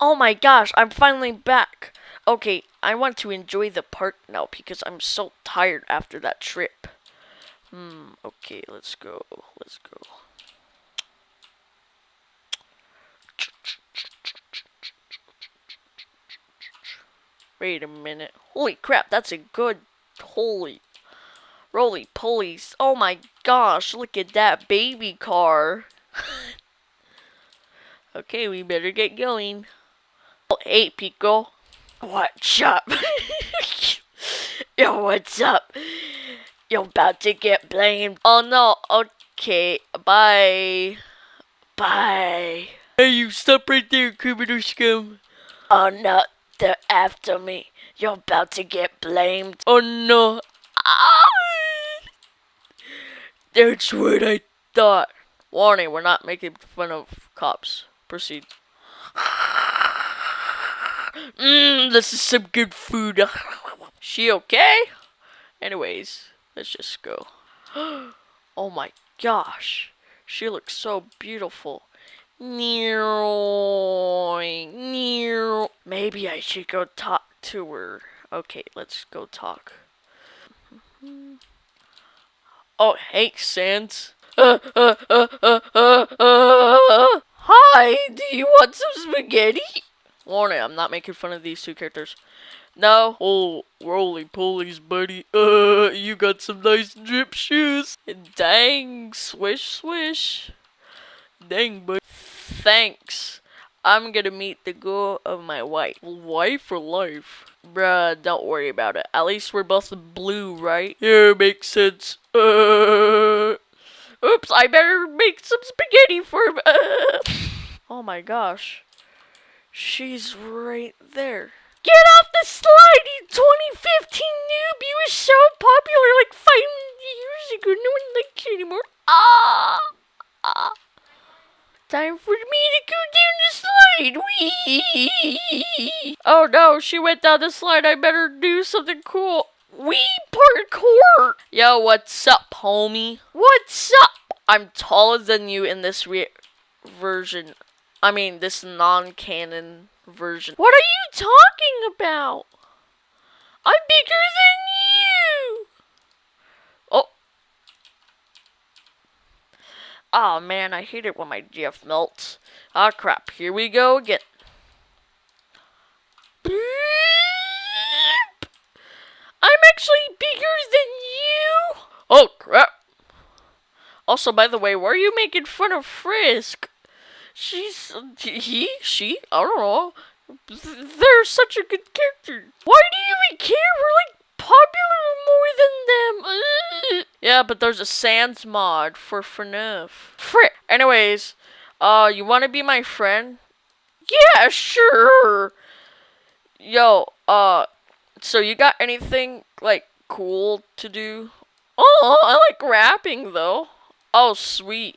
Oh my gosh, I'm finally back. Okay, I want to enjoy the park now because I'm so tired after that trip. Hmm, okay, let's go. Let's go. Wait a minute. Holy crap, that's a good. Holy. Roly polies. Oh my gosh, look at that baby car. okay, we better get going. Hey, Pico. What's up? Yo, what's up? You're about to get blamed. Oh no, okay, bye. Bye. Hey, you stop right there, criminal scum. Oh no, they're after me. You're about to get blamed. Oh no. Ah! That's what I thought. Warning, we're not making fun of cops. Proceed. Mmm, this is some good food. she okay? Anyways, let's just go. oh my gosh. She looks so beautiful. Maybe I should go talk to her. Okay, let's go talk. Oh, hey, Sans. Uh, uh, uh. Hi, do you want some spaghetti? Warning, I'm not making fun of these two characters. No. Oh, roly polies, buddy. Uh, you got some nice drip shoes. Dang, swish, swish. Dang, buddy. Thanks. I'm gonna meet the girl of my wife. Wife for life? Bruh, don't worry about it. At least we're both blue, right? Yeah, makes sense. Uh, oops, I better make some spaghetti for. Uh. oh my gosh. She's right there. Get off the slide, you 2015 noob! You were so popular like five years ago. No one likes you anymore. Ah! ah. Time for me to go down the slide. Wee! Oh no, she went down the slide. I better do something cool. Wee parkour! Yo, what's up, homie? What's up? I'm taller than you in this re version. I mean, this non-canon version. What are you talking about? I'm bigger than you! Oh man, I hate it when my GF melts. Ah oh, crap, here we go again. I'm actually bigger than you! Oh crap! Also, by the way, why are you making fun of Frisk? She's... he? She? I don't know. They're such a good character. Why do you even care? We're like popular more than them. Yeah, but there's a Sans mod for FNAF. Frick. Anyways, uh, you want to be my friend? Yeah, sure. Yo, uh, so you got anything, like, cool to do? Oh, I like rapping, though. Oh, sweet.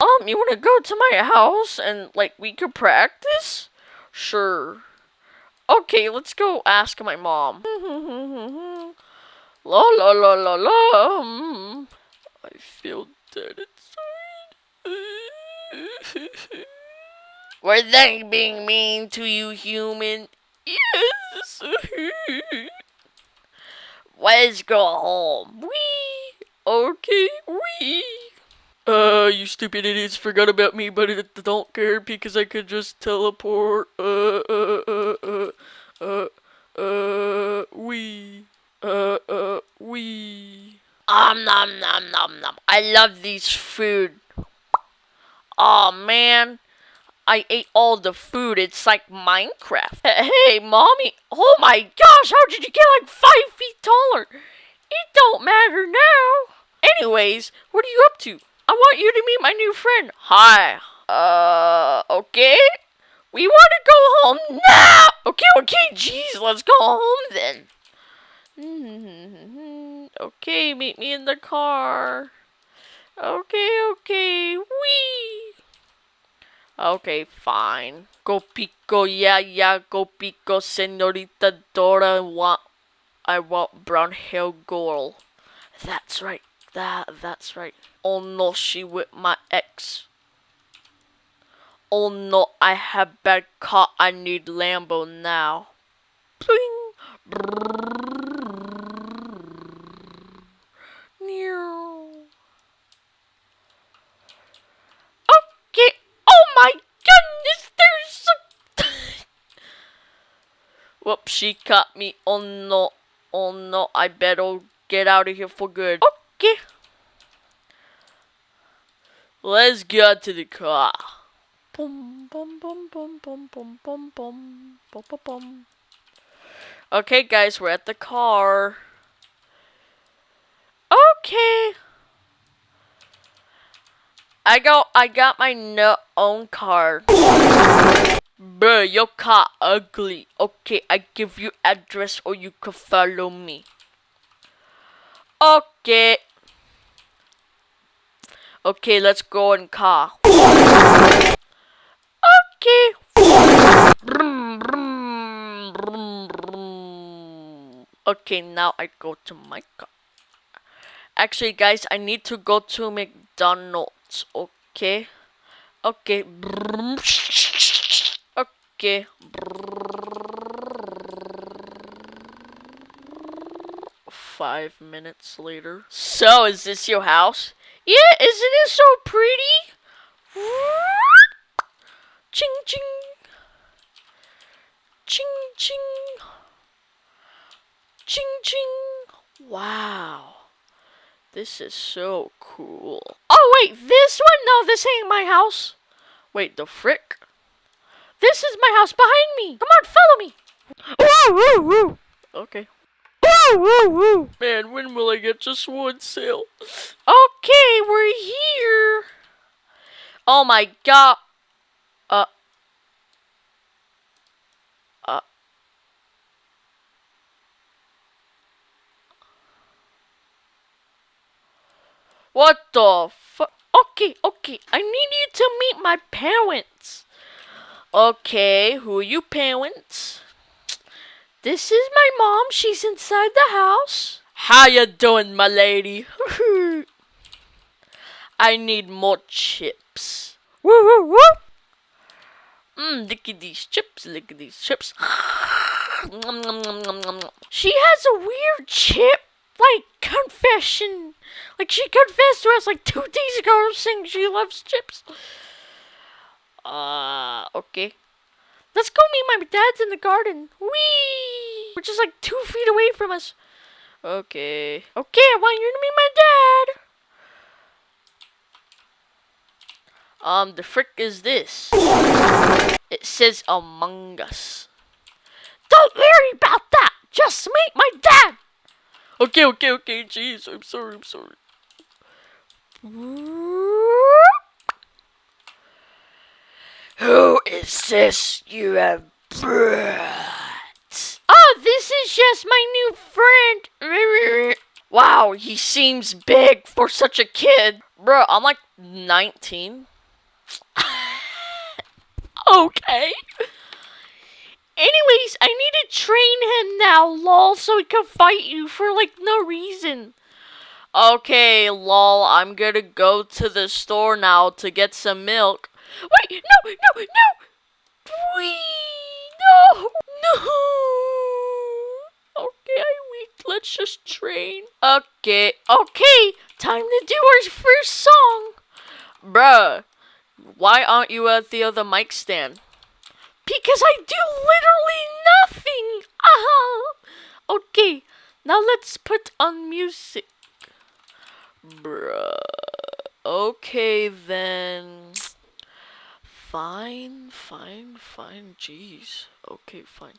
Um, you want to go to my house and, like, we could practice? Sure. Okay, let's go ask my mom. la la la la la. I feel dead inside. Were they being mean to you, human? Yes. Let's go home. Wee. Okay, wee. Uh, you stupid idiots forgot about me, but I don't care because I could just teleport. Uh, uh, uh, uh, uh, uh, we, uh, uh, we. Um, nom, nom, nom, nom. I love these food. Oh man, I ate all the food. It's like Minecraft. Hey, mommy. Oh my gosh, how did you get like five feet taller? It don't matter now. Anyways, what are you up to? I want you to meet my new friend. Hi. Uh, okay. We want to go home now. Okay, okay, jeez, let's go home then. okay, meet me in the car. Okay, okay, wee. Okay, fine. Go pico, yeah, yeah, go pico, senorita Dora. Want, I want brown hair girl. That's right. That, that's right. Oh no, she with my ex. Oh no, I have bad car. I need Lambo now. Bling. Okay. Oh my goodness, there's a. Whoops, she caught me. Oh no. Oh no, I better get out of here for good. Okay. Let's get to the car. Okay, guys, we're at the car. Okay. I got I got my no own car. Bruh, your car ugly. Okay, I give you address or you can follow me. Okay. Okay, let's go in car. Okay. Okay, now I go to my car. Actually, guys, I need to go to McDonald's. Okay. Okay. Okay. Five minutes later. So, is this your house? Yeah, isn't it so pretty? Ching ching. Ching ching. Ching ching. Wow. This is so cool. Oh wait, this one? No, this ain't my house. Wait, the frick? This is my house behind me. Come on, follow me. Okay. Woo woo. Man, when will I get just one sale? Okay, we're here. Oh my god. Uh. Uh. What the fuck? Okay, okay. I need you to meet my parents. Okay, who are you parents? This is my mom. She's inside the house. How you doing, my lady? I need more chips. Woo woo woo. Mmm, look at these chips. Look at these chips. She has a weird chip, like confession. Like she confessed to us like two days ago, saying she loves chips. Uh, okay. Let's go meet my dad's in the garden. Whee! We're just like two feet away from us. Okay. Okay, I want you to meet my dad. Um, the frick is this? It says Among Us. Don't worry about that. Just meet my dad. Okay, okay, okay. Jeez, I'm sorry, I'm sorry. Who is this you have is just my new friend. Wow, he seems big for such a kid. Bro, I'm like 19. okay. Anyways, I need to train him now, lol, so he can fight you for like no reason. Okay, lol, I'm gonna go to the store now to get some milk. Wait, no, no, no! No, no! Okay, weak. Let's just train. Okay, okay, time to do our first song. Bruh, why aren't you at the other mic stand? Because I do literally nothing. Ah. Okay, now let's put on music. Bruh. Okay then. Fine, fine, fine. Jeez. Okay, fine.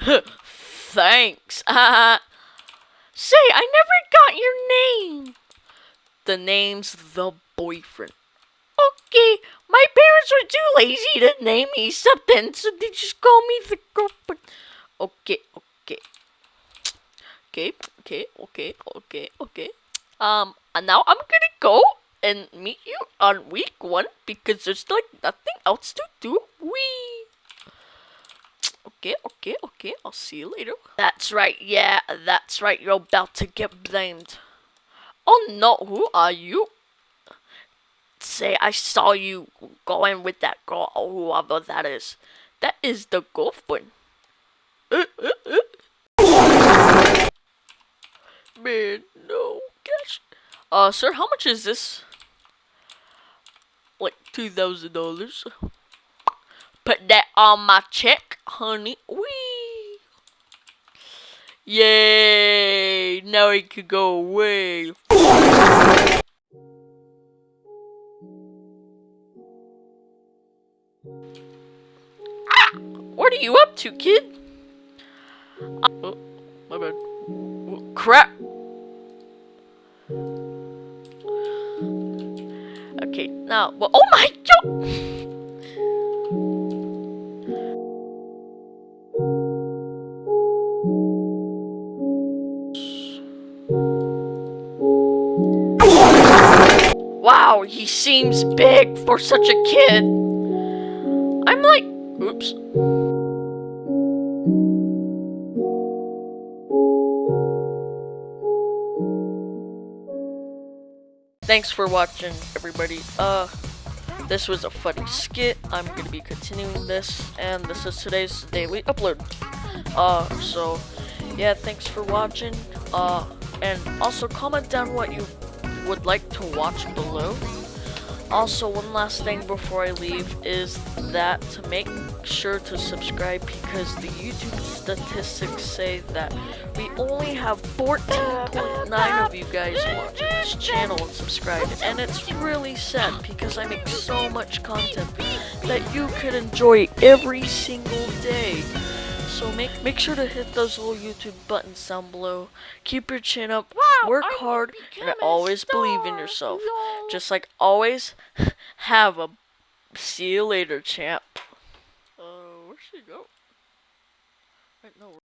Thanks. Say, I never got your name. The name's the boyfriend. Okay, my parents were too lazy to name me something, so they just call me the girlfriend. Okay, okay. Okay, okay, okay, okay, okay. Um, and now I'm gonna go and meet you on week one because there's like nothing else to do. Wee. Okay, okay. I'll see you later. That's right. Yeah, that's right. You're about to get blamed. Oh no, who are you? Say, I saw you going with that girl, or whoever that is. That is the girlfriend. Uh. Man, no, gosh. Uh, sir, how much is this? Like two thousand dollars. Put that on my check, honey. Wee. Yay! Now he could go away. Ah! What are you up to, kid? Oh, my bad. Oh, crap! Okay, now, well, oh my Wow, he seems big for such a kid. I'm like, oops. Thanks for watching, everybody. Uh, this was a funny skit. I'm gonna be continuing this, and this is today's daily upload. Uh, so, yeah, thanks for watching. Uh, and also comment down what you would like to watch below. Also, one last thing before I leave is that to make sure to subscribe because the YouTube statistics say that we only have 14.9 of you guys watching this channel and subscribed, and it's really sad because I make so much content that you could enjoy every single day. So make make sure to hit those little YouTube buttons down below. Keep your chin up, work hard, and always believe in yourself. Just like always, have a see you later, champ. Uh, where'd she go? Wait, no.